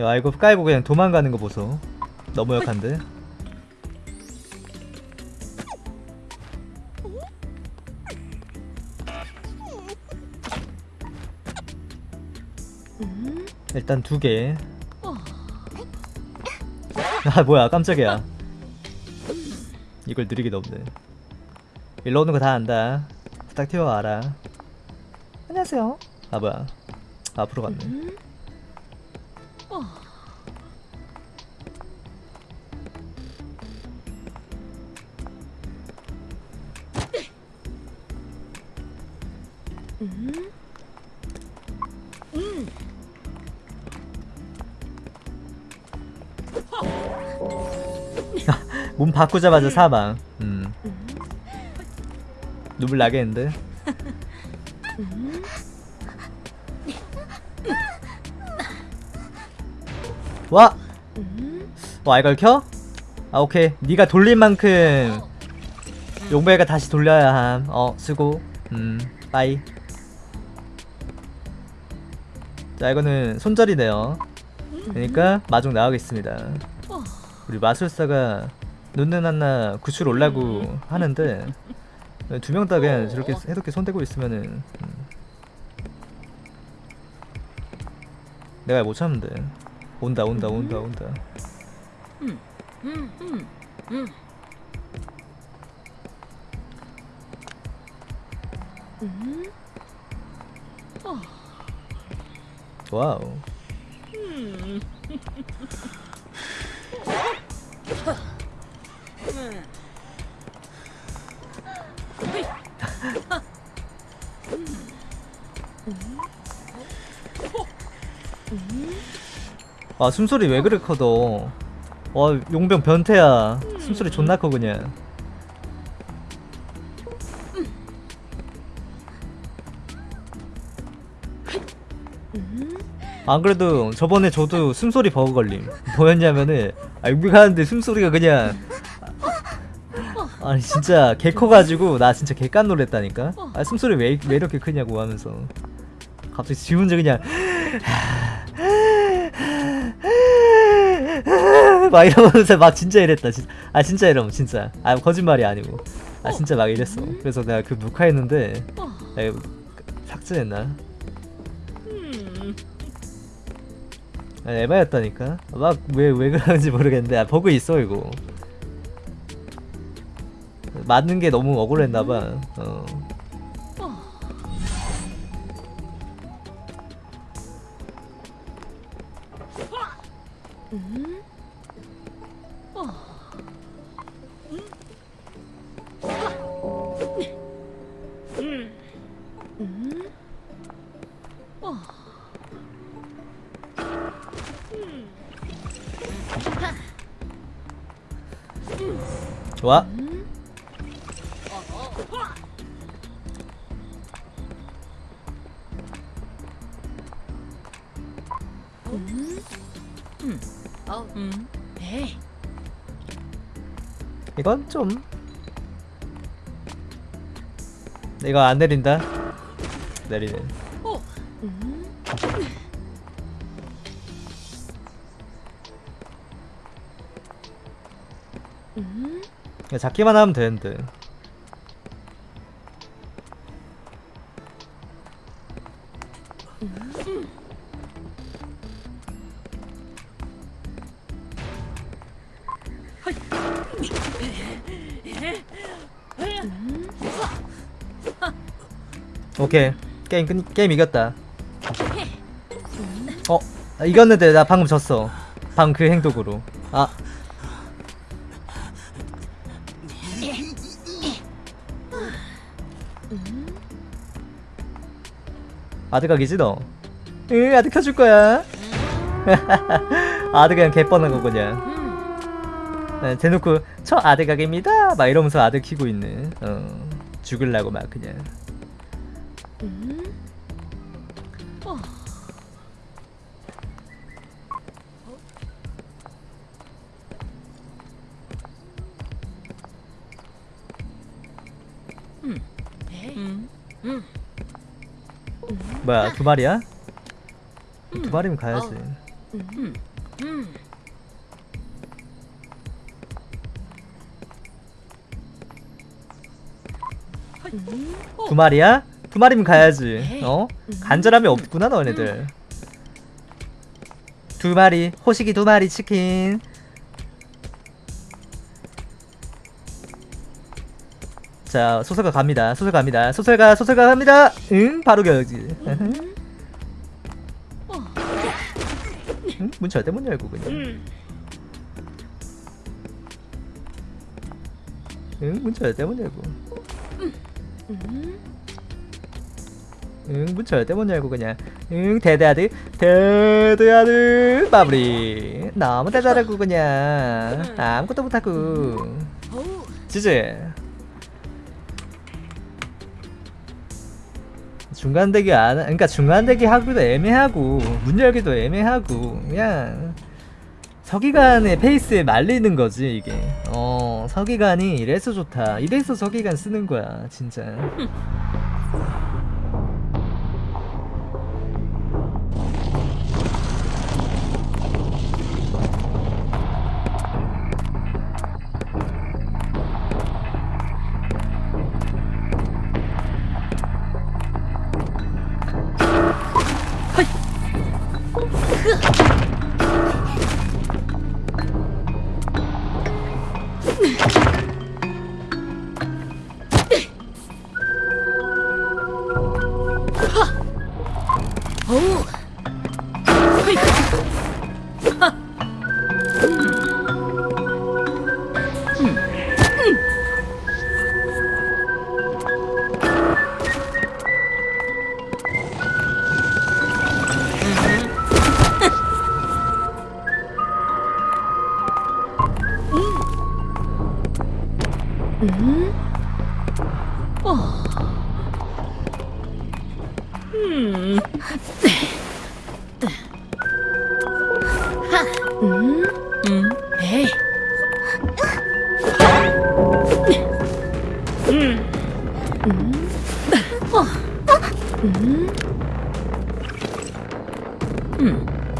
야 이거 깔고 그냥 도망가는 거 보소. 너무 역한데? 일단 두개. 아 뭐야 깜짝이야. 이걸 느리게 넣네. 일로 오는 거 다 안다. 부탁 튀어와라. 안녕하세요. 아 뭐야 앞으로 갔네. 몸 바꾸자마자 사망. 음. 눈물 나겠는데 와! 와 이걸 켜? 아 오케이. 네가 돌린 만큼 용배가 다시 돌려야 함 어 수고. 음 빠이. 자 이거는 손절이네요. 그러니까 마중 나가겠습니다. 우리 마술사가 눈는 한나 구출 올라고 하는데 두 명 다 그냥 저렇게 해독게 손대고 있으면은 음. 내가 못 참는데 온다 온다 온다 온다. 와우 아 숨소리 왜 그래 커도. 와 용병 변태야. 숨소리 존나 커 그냥. 안 그래도 저번에 저도 숨소리 버그 걸림. 뭐였냐면은 아 용병 하는데 숨소리가 그냥. 아니 진짜 개 커가지고 나 진짜 개깐 놀랬다니까. 아 숨소리 왜, 왜 이렇게 크냐고 하면서. 갑자기 지 혼자 그냥 막 이러면서 막 진짜 이랬다 진, 아 진짜 이러면 진짜. 아 거짓말이 아니고. 아 진짜 막 이랬어. 그래서 내가 그 녹화했는데 내가 삭제했나? 아, 에바였다니까? 막 왜 왜 그러는지 모르겠는데. 아 버그 있어 이거. 맞는 게 너무 억울했나봐. 어. 좋아 네. 이건 좀 이거 안 내린다 내리네 그냥 잡기만 하면 되는데. 오케이. 게임 끝 게임 이겼다. 어 아, 이겼는데 나 방금 졌어. 방금 그 행동으로. 아 아드각이지 너? 응 아드 켜줄 거야. 아드 그냥 개뻔한 거구냐 네, 대놓고 저 아드 각입니다. 막 이러면서 아드 키고 있는 어 죽을라고 막 그냥 뭐야 두 마리야? 두 마리면 가야지 두 마리야? 두 마리면 가야지. 어? 간절함이 없구나 너네들. 두 마리 호식이 두 마리 치킨. 자 소설가 갑니다. 소설 갑니다. 소설가 소설가 갑니다. 응 바로 겨지. 응? 문 절대 못 열고 그냥. 응, 문 절대 못 열고. 응, 문 절대 못 열고 그냥. 응, 대대아들, 대대아들 마무리. 너무 대단하고 그냥 아무것도 못하고. 지지. 중간 대기 안, 그러니까 중간 대기 하기도 애매하고 문 열기도 애매하고 그냥 서기관의 페이스에 말리는 거지 이게. 어, 서기관이 이래서 좋다. 이래서 서기관 쓰는 거야, 진짜.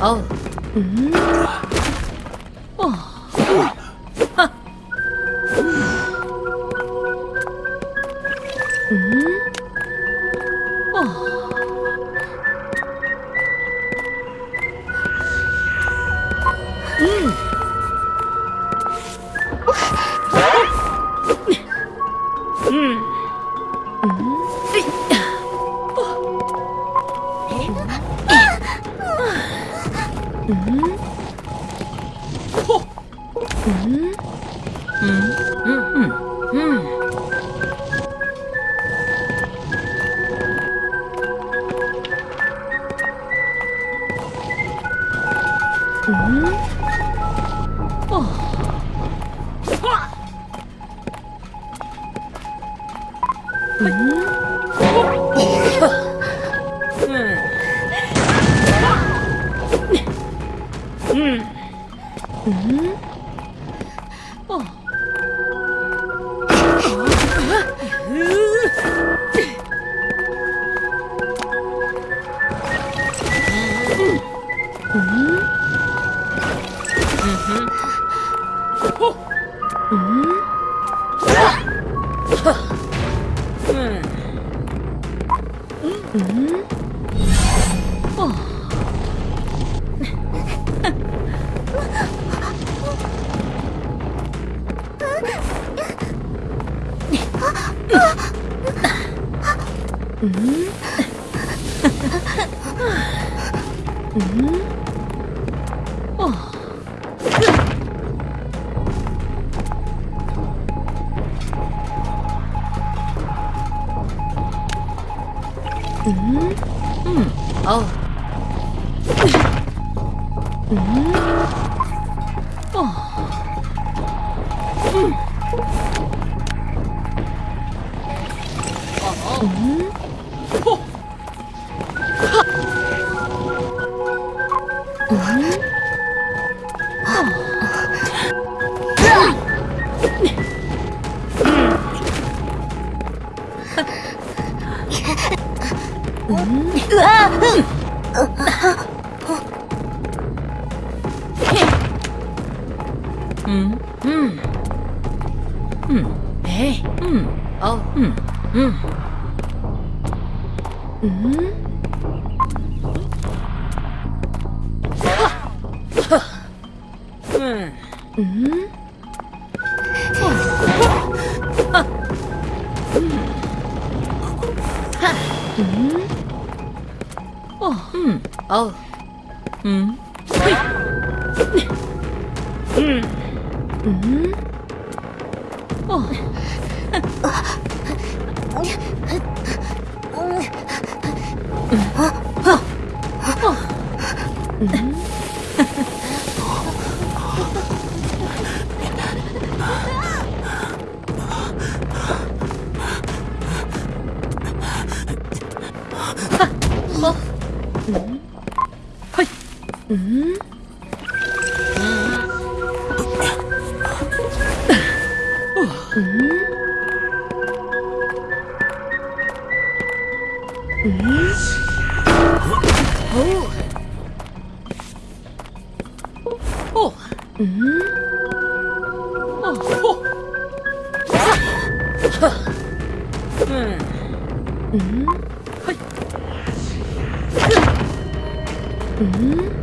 어우. 어 Mm-hmm. 우. 음? 음, 음, 음, 에이, 음, 어, 음, 음. 음, 음, 음, 어, 음, 어, 음, 휘. 음, 음, 어, 헐, 음, Mm-hmm.